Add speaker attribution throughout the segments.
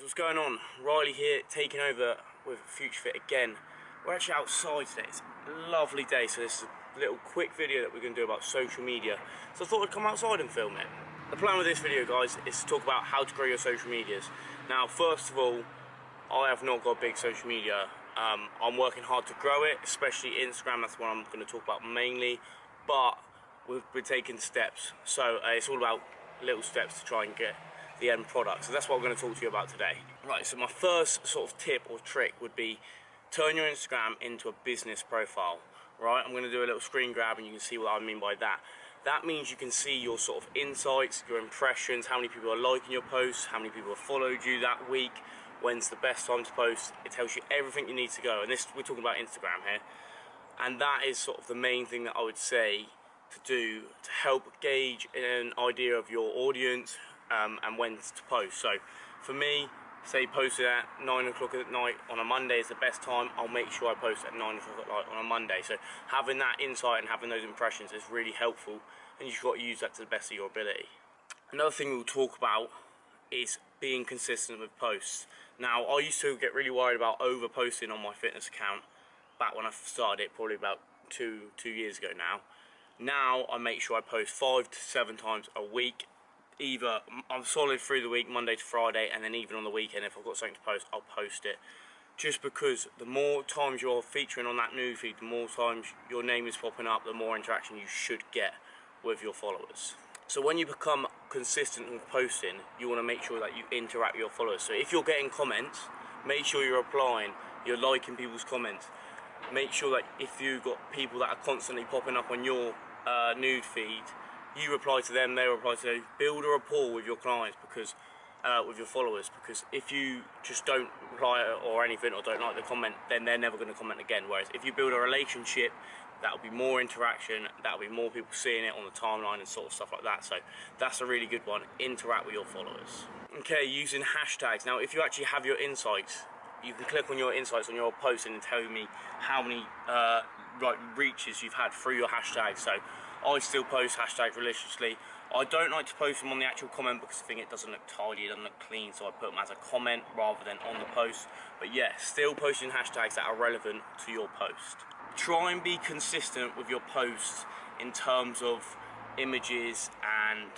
Speaker 1: guys, what's going on? Riley here, taking over with Future Fit again. We're actually outside today, it's a lovely day, so this is a little quick video that we're going to do about social media. So I thought I'd come outside and film it. The plan with this video, guys, is to talk about how to grow your social medias. Now, first of all, I have not got big social media. Um, I'm working hard to grow it, especially Instagram, that's what I'm going to talk about mainly. But we've been taking steps, so uh, it's all about little steps to try and get the end product. So that's what I'm going to talk to you about today. Right, so my first sort of tip or trick would be turn your Instagram into a business profile. Right, I'm going to do a little screen grab and you can see what I mean by that. That means you can see your sort of insights, your impressions, how many people are liking your posts, how many people have followed you that week, when's the best time to post. It tells you everything you need to go. And this, we're talking about Instagram here. And that is sort of the main thing that I would say to do to help gauge an idea of your audience, um, and when to post. So for me, say post at 9 o'clock at night on a Monday is the best time, I'll make sure I post at 9 o'clock at night on a Monday. So having that insight and having those impressions is really helpful and you've got to use that to the best of your ability. Another thing we'll talk about is being consistent with posts. Now, I used to get really worried about over posting on my fitness account back when I started it, probably about two, two years ago now. Now, I make sure I post five to seven times a week either I'm solid through the week, Monday to Friday, and then even on the weekend, if I've got something to post, I'll post it. Just because the more times you're featuring on that news feed, the more times your name is popping up, the more interaction you should get with your followers. So when you become consistent with posting, you want to make sure that you interact with your followers. So if you're getting comments, make sure you're replying, you're liking people's comments. Make sure that if you've got people that are constantly popping up on your uh, news feed, you reply to them, they reply to you. Build a rapport with your clients because uh, with your followers because if you just don't reply or anything or don't like the comment then they're never going to comment again. Whereas if you build a relationship that'll be more interaction that'll be more people seeing it on the timeline and sort of stuff like that. So that's a really good one. Interact with your followers. Okay using hashtags. Now if you actually have your insights you can click on your insights on your post and tell me how many uh, like reaches you've had through your hashtags so I still post hashtags religiously. I don't like to post them on the actual comment because I think it doesn't look tidy, it doesn't look clean, so I put them as a comment rather than on the post. But yeah, still posting hashtags that are relevant to your post. Try and be consistent with your posts in terms of images and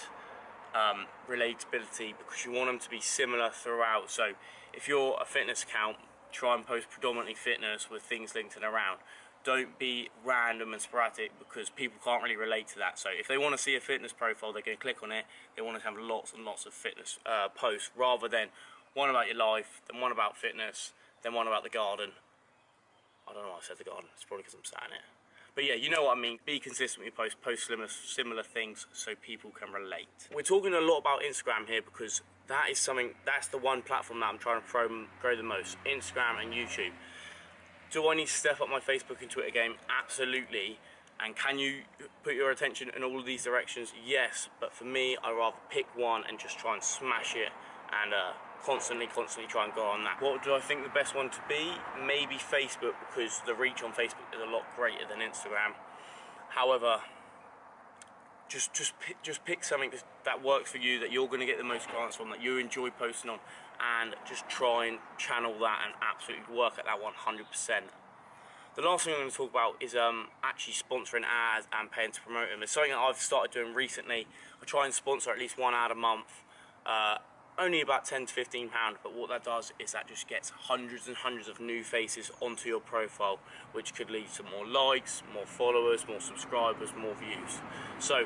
Speaker 1: um, relatability because you want them to be similar throughout. So if you're a fitness account, try and post predominantly fitness with things linked in around don't be random and sporadic because people can't really relate to that. So if they want to see a fitness profile, they're going to click on it. They want to have lots and lots of fitness uh, posts rather than one about your life, then one about fitness, then one about the garden. I don't know why I said the garden. It's probably because I'm sat in it. But yeah, you know what I mean. Be consistent with your posts, post similar, similar things so people can relate. We're talking a lot about Instagram here because that is something, that's the one platform that I'm trying to grow the most. Instagram and YouTube. Do I need to step up my Facebook and Twitter game? Absolutely. And can you put your attention in all of these directions? Yes, but for me, I rather pick one and just try and smash it and uh, constantly, constantly try and go on that. What do I think the best one to be? Maybe Facebook because the reach on Facebook is a lot greater than Instagram. However, just just pick, just pick something that works for you that you're going to get the most clients from that you enjoy posting on and just try and channel that and absolutely work at that 100% the last thing I'm going to talk about is um, actually sponsoring ads and paying to promote them. It's something that I've started doing recently. I try and sponsor at least one ad a month. Uh, only about 10 to 15 pound but what that does is that just gets hundreds and hundreds of new faces onto your profile which could lead to more likes more followers more subscribers more views. So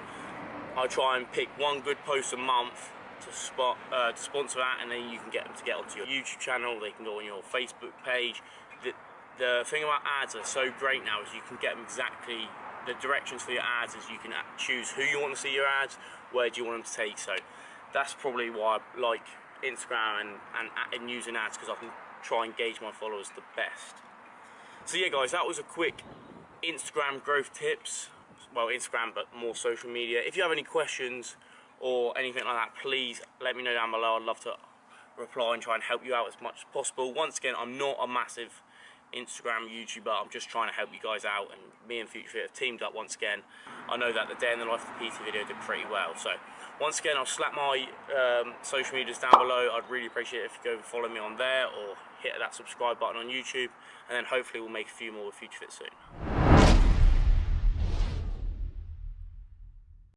Speaker 1: I try and pick one good post a month to spot uh, to sponsor that and then you can get them to get onto your YouTube channel they can go on your Facebook page. The, the thing about ads are so great now is you can get them exactly the directions for your ads is you can choose who you want to see your ads where do you want them to take so that's probably why I like Instagram and, and, and using ads because I can try and gauge my followers the best. So yeah guys, that was a quick Instagram growth tips. Well, Instagram, but more social media. If you have any questions or anything like that, please let me know down below. I'd love to reply and try and help you out as much as possible. Once again, I'm not a massive Instagram, YouTube, but I'm just trying to help you guys out and me and Future Fit have teamed up once again. I know that the day in the life of the PT video did pretty well. So once again, I'll slap my um, social medias down below. I'd really appreciate it if you go follow me on there or hit that subscribe button on YouTube and then hopefully we'll make a few more with Future Fit soon.